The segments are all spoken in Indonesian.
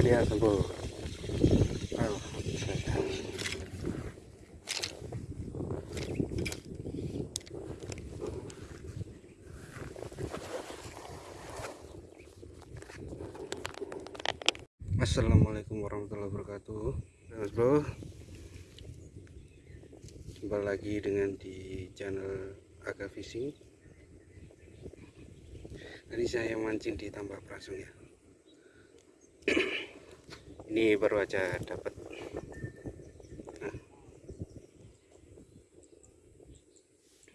ya sembuh oh, Assalamualaikum warahmatullahi wabarakatuh. Mas bro Jumpa lagi dengan di channel Aga Fishing. Tadi saya mancing di tambak prasung ya Ini baru aja dapat.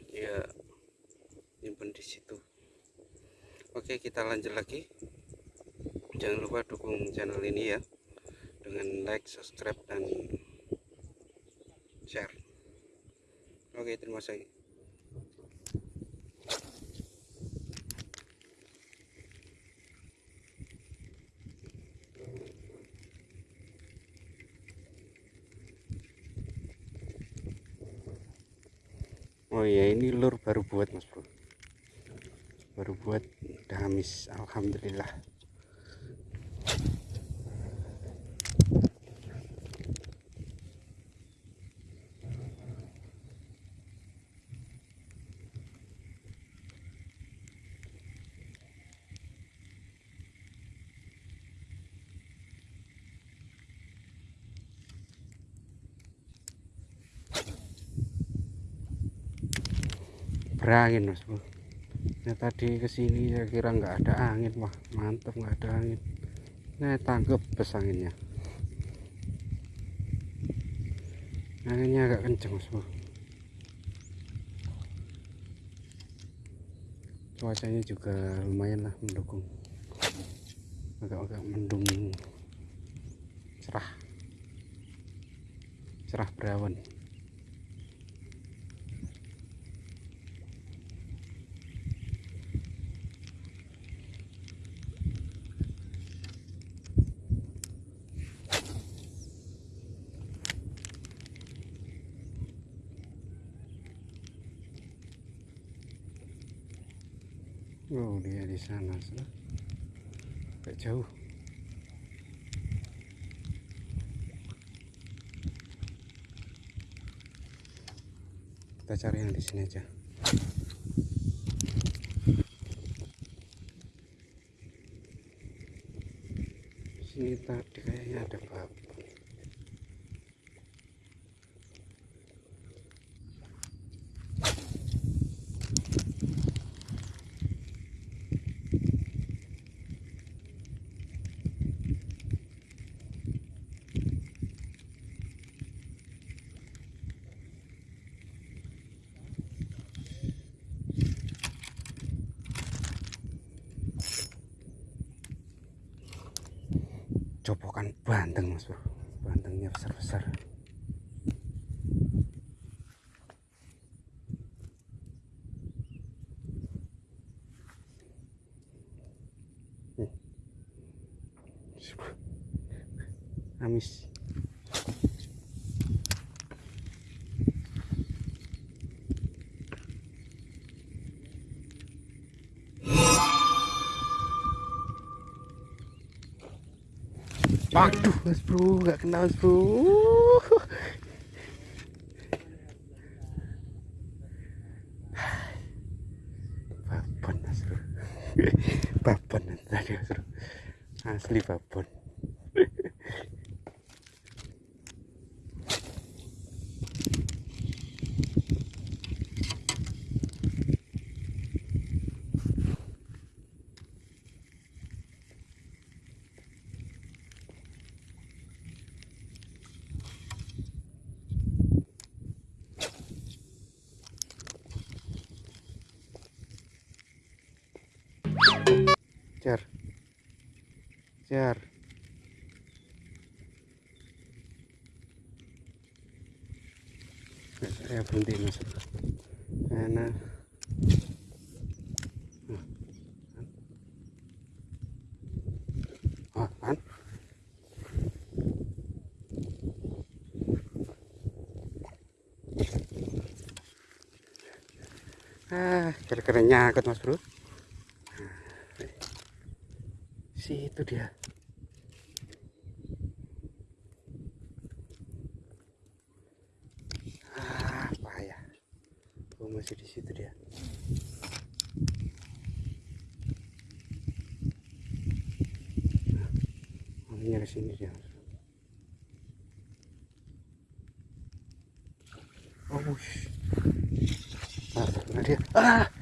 Ya Simpan di situ. Oke kita lanjut lagi. Jangan lupa dukung channel ini ya dengan like subscribe dan share. Oke terima kasih Oh ya ini lur baru buat mas bro. Baru buat udah habis Alhamdulillah berangin mas bro. Nah tadi ke sini saya kira nggak ada angin. Wah mantap nggak ada angin. Nah tangkap bes anginnya. Anginnya agak kenceng mas bro. Cuacanya juga lumayan lah mendukung. Agak-agak mendung. Cerah. Cerah berawan Oh dia di sana agak jauh. Kita cari yang di sini aja. Sini tadi kayaknya ada babi copokan bandeng mas bro. Bandengnya besar-besar. Amis Waduh, mas bro, nggak kenal mas bro. Babon mas bro, babon tadi mas bro, asli babon. Jar saya berhenti mas. Karena ah kan? Ah kira-kira nyakut mas bro situ dia. Ah, Apa ya oh, masih di situ dia. Akhirnya ke sini dia? Oh wush. ah, dia. Ah!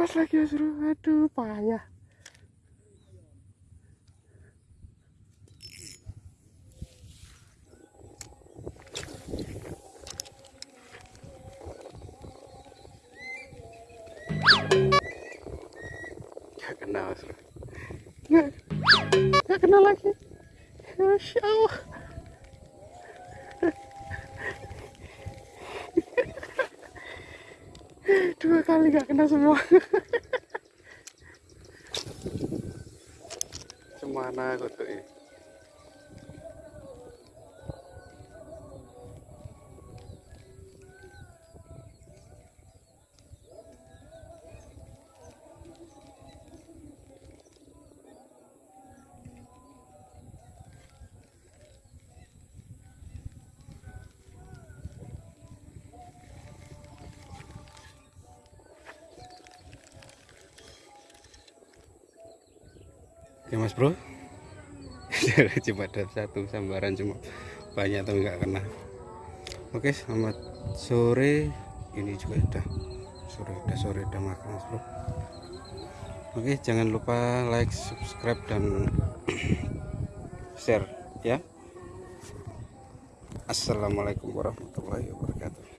Lepas lagi ya suruh aduh payah Gak kena Mas Bro. Gak, gak kena lagi. Masya Allah. Dua kali gak kena semua. Semana aku tuh ini. Oke mas bro. Cuma ada satu sambaran cuma banyak tapi nggak kena. Oke selamat sore. Ini juga udah sore udah sore udah makan mas bro. Oke jangan lupa like subscribe dan share ya. Assalamualaikum warahmatullahi wabarakatuh